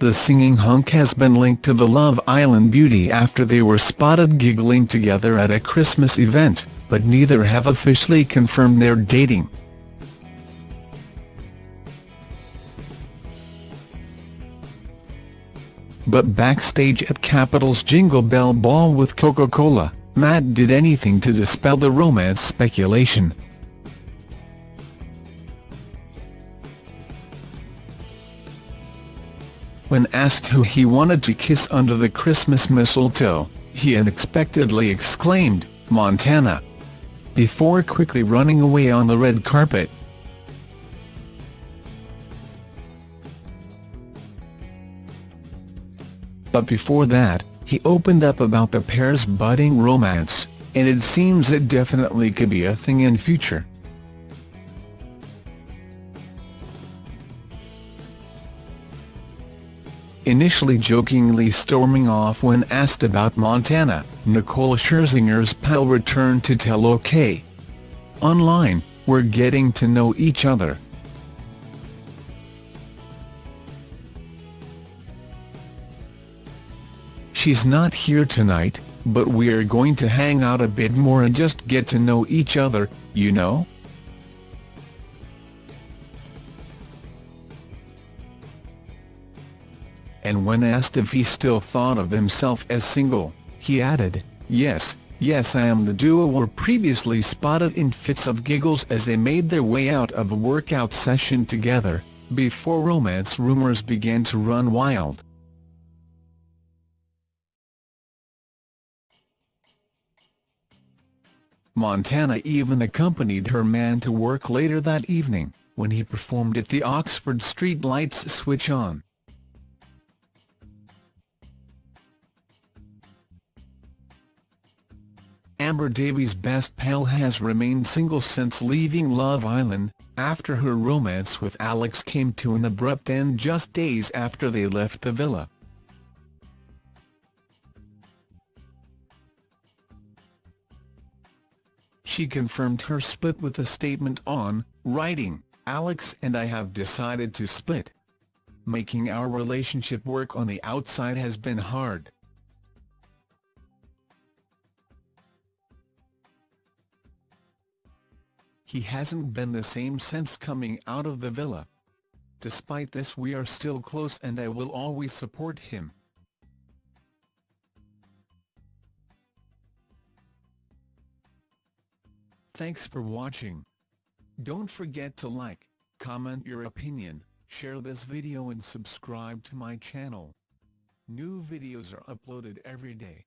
The singing hunk has been linked to the Love Island beauty after they were spotted giggling together at a Christmas event, but neither have officially confirmed their dating. But backstage at Capital's Jingle Bell Ball with Coca-Cola, Matt did anything to dispel the romance speculation. When asked who he wanted to kiss under the Christmas mistletoe, he unexpectedly exclaimed, Montana. Before quickly running away on the red carpet. But before that, he opened up about the pair's budding romance, and it seems it definitely could be a thing in future. Initially jokingly storming off when asked about Montana, Nicole Scherzinger's pal returned to tell OK! Online, we're getting to know each other. She's not here tonight, but we're going to hang out a bit more and just get to know each other, you know? And when asked if he still thought of himself as single, he added, yes, yes I am the duo were previously spotted in fits of giggles as they made their way out of a workout session together, before romance rumours began to run wild. Montana even accompanied her man to work later that evening, when he performed at the Oxford Street Lights Switch On. Amber Davies' best pal has remained single since leaving Love Island, after her romance with Alex came to an abrupt end just days after they left the villa. She confirmed her split with a statement on, writing, Alex and I have decided to split. Making our relationship work on the outside has been hard. He hasn't been the same since coming out of the villa. Despite this we are still close and I will always support him. Thanks for watching. Don't forget to like, comment your opinion, share this video and subscribe to my channel. New videos are uploaded every day.